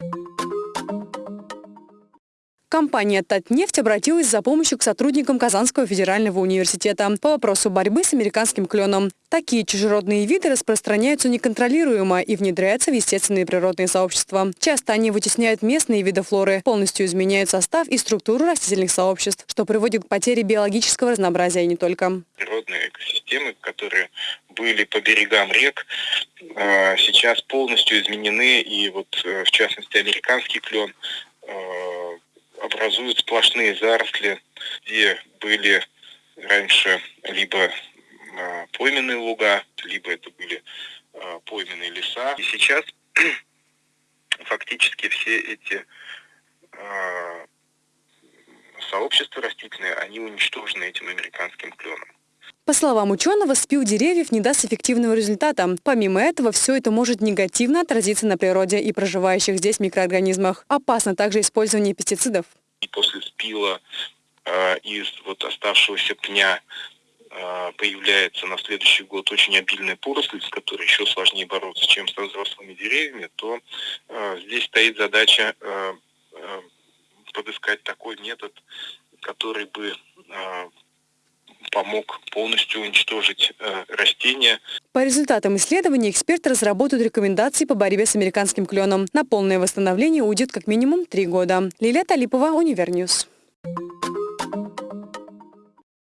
you Компания «Татнефть» обратилась за помощью к сотрудникам Казанского федерального университета по вопросу борьбы с американским кленом. Такие чужеродные виды распространяются неконтролируемо и внедряются в естественные природные сообщества. Часто они вытесняют местные виды флоры, полностью изменяют состав и структуру растительных сообществ, что приводит к потере биологического разнообразия и не только. Природные экосистемы, которые были по берегам рек, а, сейчас полностью изменены, и вот э, в частности американский клен э, образуют сплошные заросли, где были раньше либо а, пойменные луга, либо это были а, пойменные леса. И сейчас фактически все эти а, сообщества растительные, они уничтожены этим американским кленом. По словам ученого, спил деревьев не даст эффективного результата. Помимо этого, все это может негативно отразиться на природе и проживающих здесь микроорганизмах. Опасно также использование пестицидов. И после спила э, из вот оставшегося пня э, появляется на следующий год очень обильная поросль, с которой еще сложнее бороться, чем со взрослыми деревьями, то э, здесь стоит задача э, э, подыскать такой метод, который бы э, помог полностью уничтожить э, растения. По результатам исследований эксперты разработают рекомендации по борьбе с американским кленом. На полное восстановление уйдет как минимум три года. Лилия Талипова, Univer News.